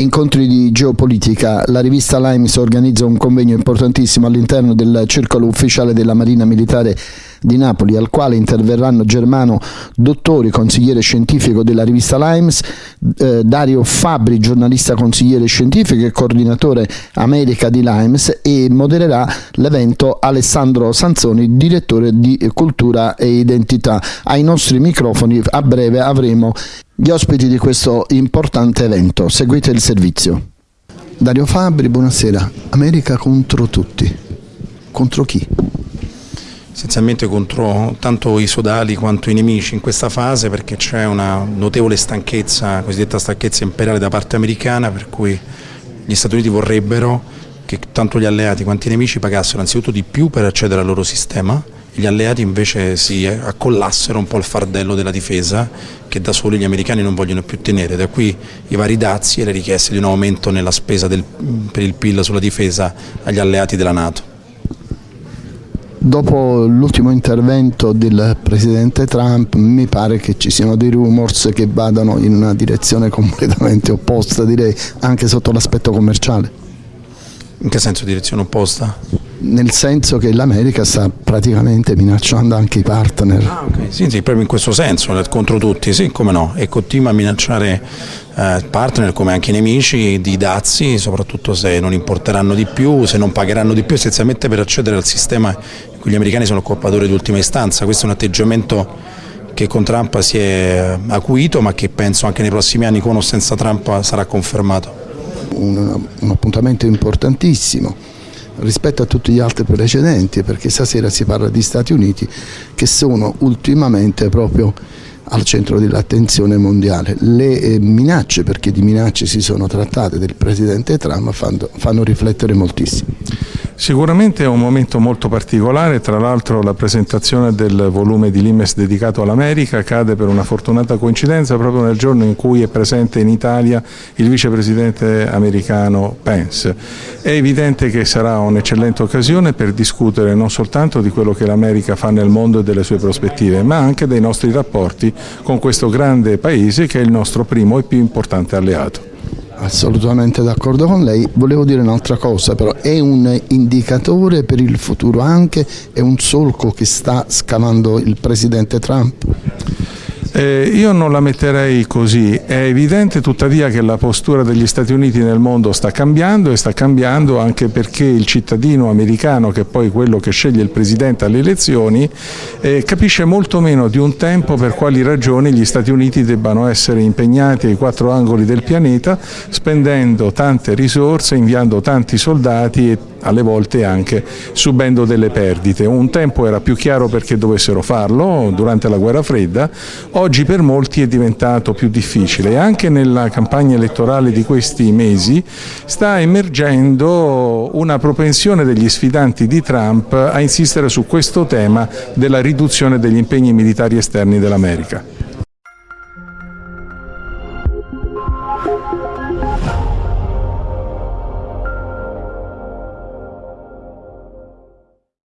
Incontri di geopolitica. La rivista Limes organizza un convegno importantissimo all'interno del circolo ufficiale della Marina Militare di Napoli, al quale interverranno Germano Dottori, consigliere scientifico della rivista Limes, eh, Dario Fabri, giornalista consigliere scientifico e coordinatore America di Limes e modererà l'evento Alessandro Sanzoni, direttore di cultura e identità. Ai nostri microfoni a breve avremo gli ospiti di questo importante evento. Seguite il servizio. Dario Fabri, buonasera. America contro tutti. Contro chi? Essenzialmente contro tanto i sodali quanto i nemici in questa fase perché c'è una notevole stanchezza, cosiddetta stanchezza imperiale da parte americana per cui gli Stati Uniti vorrebbero che tanto gli alleati quanto i nemici pagassero anzitutto di più per accedere al loro sistema gli alleati invece si accollassero un po' il fardello della difesa che da soli gli americani non vogliono più tenere, da qui i vari dazi e le richieste di un aumento nella spesa del, per il PIL sulla difesa agli alleati della Nato. Dopo l'ultimo intervento del Presidente Trump mi pare che ci siano dei rumors che vadano in una direzione completamente opposta, direi anche sotto l'aspetto commerciale. In che senso direzione opposta? nel senso che l'America sta praticamente minacciando anche i partner. Ah, okay. Sì, sì, proprio in questo senso, contro tutti, sì, come no, e continua a minacciare eh, partner come anche i nemici di dazi, soprattutto se non importeranno di più, se non pagheranno di più, essenzialmente per accedere al sistema gli americani sono colpatori di ultima istanza. Questo è un atteggiamento che con Trump si è acuito ma che penso anche nei prossimi anni con o senza Trump sarà confermato. un, un appuntamento importantissimo rispetto a tutti gli altri precedenti perché stasera si parla di Stati Uniti che sono ultimamente proprio al centro dell'attenzione mondiale. Le eh, minacce, perché di minacce si sono trattate del Presidente Trump, fanno, fanno riflettere moltissimo. Sicuramente è un momento molto particolare, tra l'altro la presentazione del volume di Limes dedicato all'America cade per una fortunata coincidenza proprio nel giorno in cui è presente in Italia il vicepresidente americano Pence. È evidente che sarà un'eccellente occasione per discutere non soltanto di quello che l'America fa nel mondo e delle sue prospettive, ma anche dei nostri rapporti con questo grande paese che è il nostro primo e più importante alleato. Assolutamente d'accordo con lei, volevo dire un'altra cosa però, è un indicatore per il futuro anche, è un solco che sta scavando il Presidente Trump? Eh, io non la metterei così, è evidente tuttavia che la postura degli Stati Uniti nel mondo sta cambiando e sta cambiando anche perché il cittadino americano, che è poi quello che sceglie il Presidente alle elezioni, eh, capisce molto meno di un tempo per quali ragioni gli Stati Uniti debbano essere impegnati ai quattro angoli del pianeta, spendendo tante risorse, inviando tanti soldati e alle volte anche subendo delle perdite. Un tempo era più chiaro perché dovessero farlo durante la guerra fredda, oggi per molti è diventato più difficile anche nella campagna elettorale di questi mesi sta emergendo una propensione degli sfidanti di Trump a insistere su questo tema della riduzione degli impegni militari esterni dell'America.